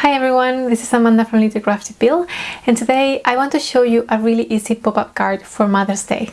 Hi everyone, this is Amanda from Little Crafty Pill and today I want to show you a really easy pop-up card for Mother's Day.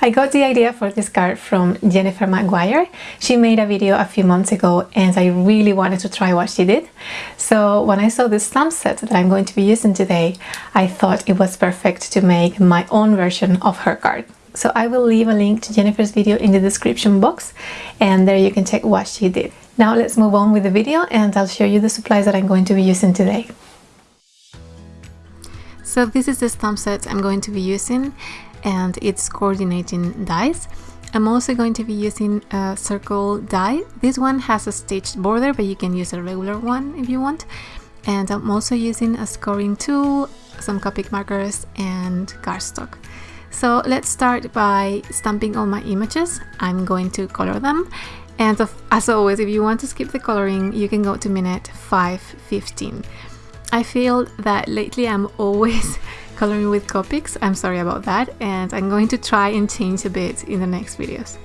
I got the idea for this card from Jennifer McGuire. She made a video a few months ago and I really wanted to try what she did. So when I saw this stamp set that I'm going to be using today, I thought it was perfect to make my own version of her card. So I will leave a link to Jennifer's video in the description box and there you can check what she did. Now let's move on with the video and I'll show you the supplies that I'm going to be using today. So this is the stamp set I'm going to be using and it's coordinating dies. I'm also going to be using a circle die. This one has a stitched border but you can use a regular one if you want. And I'm also using a scoring tool, some Copic markers and cardstock. So let's start by stamping all my images. I'm going to color them. And as always, if you want to skip the coloring, you can go to minute 5.15. I feel that lately I'm always coloring with Copics. I'm sorry about that. And I'm going to try and change a bit in the next videos.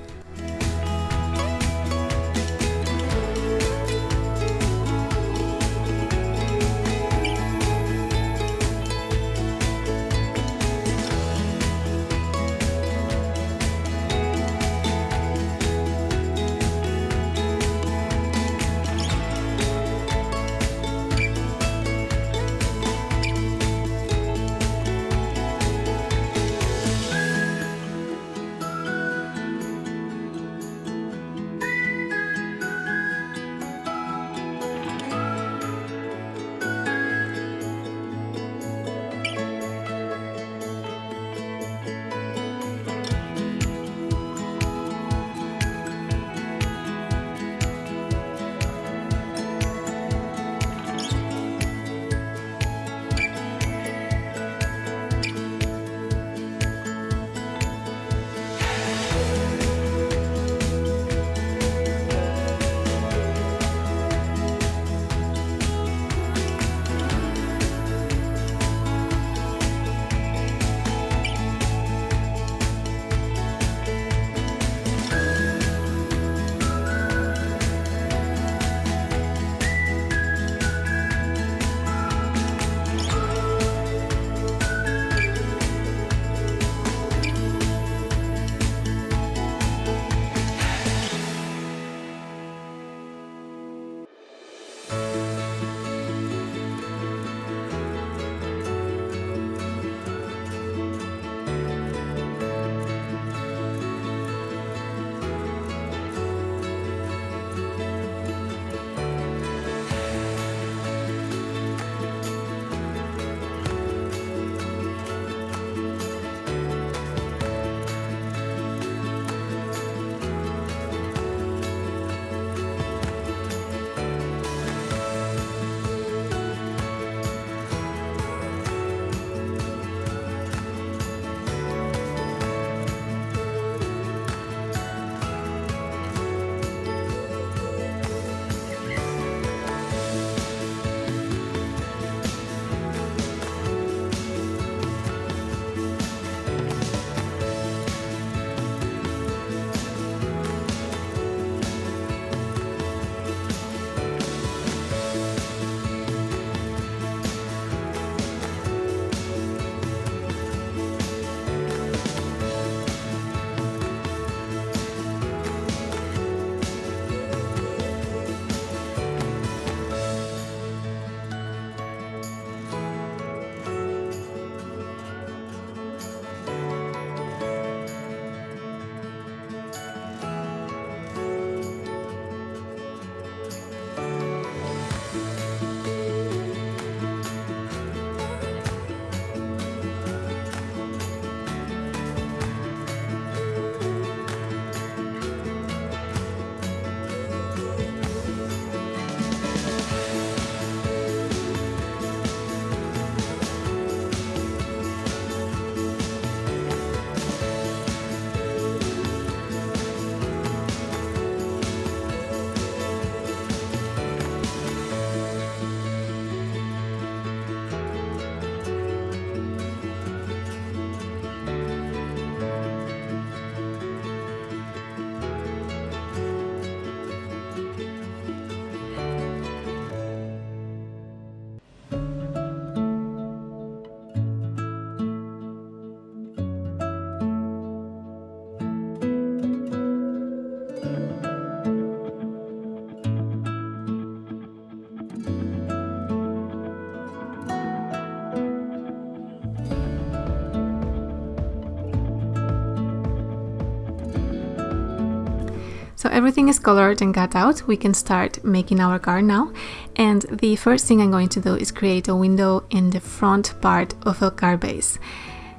Everything is colored and cut out. We can start making our card now. And the first thing I'm going to do is create a window in the front part of a card base.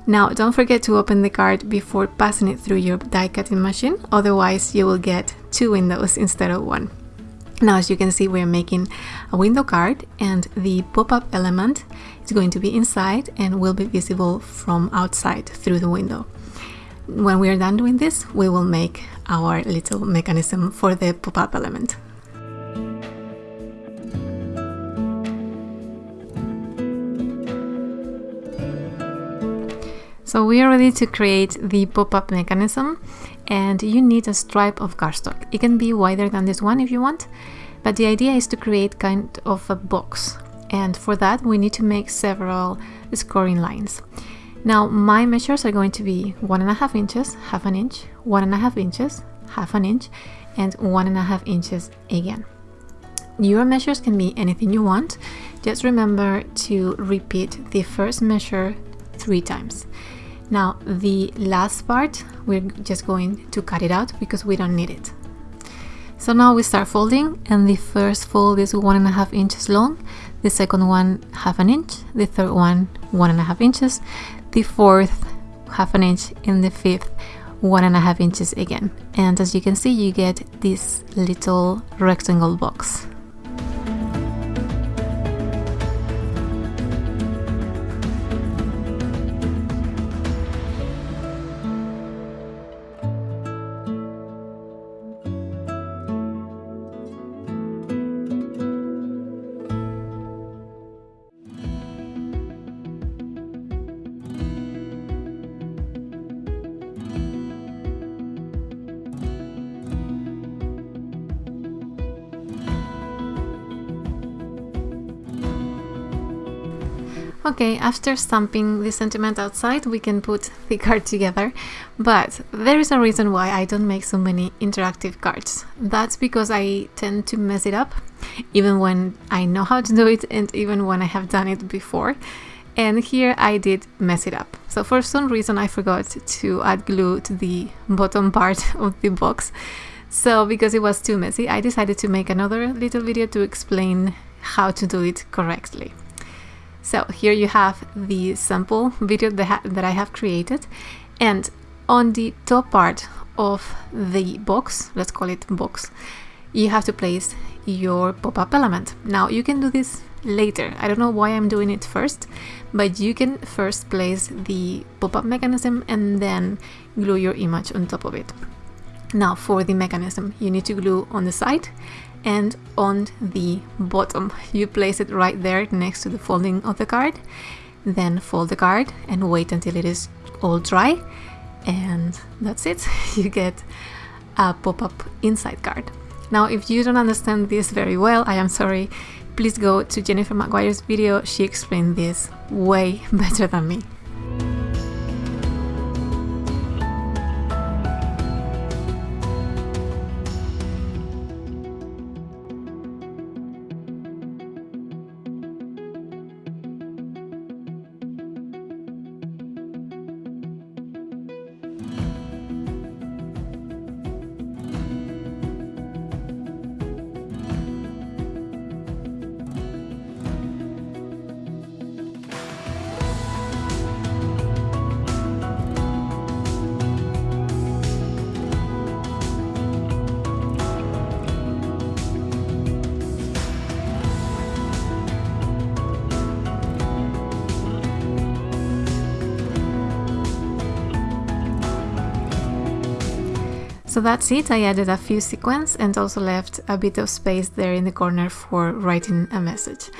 Now don't forget to open the card before passing it through your die cutting machine, otherwise you will get two windows instead of one. Now as you can see we're making a window card and the pop-up element is going to be inside and will be visible from outside through the window. When we are done doing this we will make our little mechanism for the pop-up element. So we are ready to create the pop-up mechanism and you need a stripe of cardstock. It can be wider than this one if you want, but the idea is to create kind of a box. And for that we need to make several scoring lines. Now my measures are going to be one and a half inches, half an inch, one and a half inches, half an inch, and one and a half inches again. Your measures can be anything you want. Just remember to repeat the first measure three times. Now the last part, we're just going to cut it out because we don't need it. So now we start folding and the first fold is one and a half inches long, the second one half an inch, the third one one and a half inches, the fourth half an inch, and the fifth one and a half inches again. And as you can see, you get this little rectangle box. Okay, after stamping the sentiment outside, we can put the card together, but there is a reason why I don't make so many interactive cards. That's because I tend to mess it up, even when I know how to do it and even when I have done it before. And here I did mess it up. So for some reason I forgot to add glue to the bottom part of the box. So because it was too messy, I decided to make another little video to explain how to do it correctly. So here you have the sample video that, that I have created and on the top part of the box, let's call it box, you have to place your pop-up element. Now you can do this later. I don't know why I'm doing it first, but you can first place the pop-up mechanism and then glue your image on top of it. Now for the mechanism, you need to glue on the side and on the bottom. You place it right there next to the folding of the card. Then fold the card and wait until it is all dry. And that's it. You get a pop-up inside card. Now, if you don't understand this very well, I am sorry. Please go to Jennifer McGuire's video. She explained this way better than me. So that's it, I added a few sequins and also left a bit of space there in the corner for writing a message.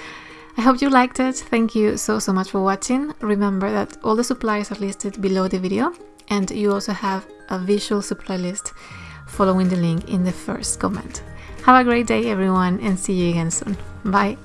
I hope you liked it, thank you so so much for watching. Remember that all the supplies are listed below the video and you also have a visual supply list following the link in the first comment. Have a great day everyone and see you again soon. Bye!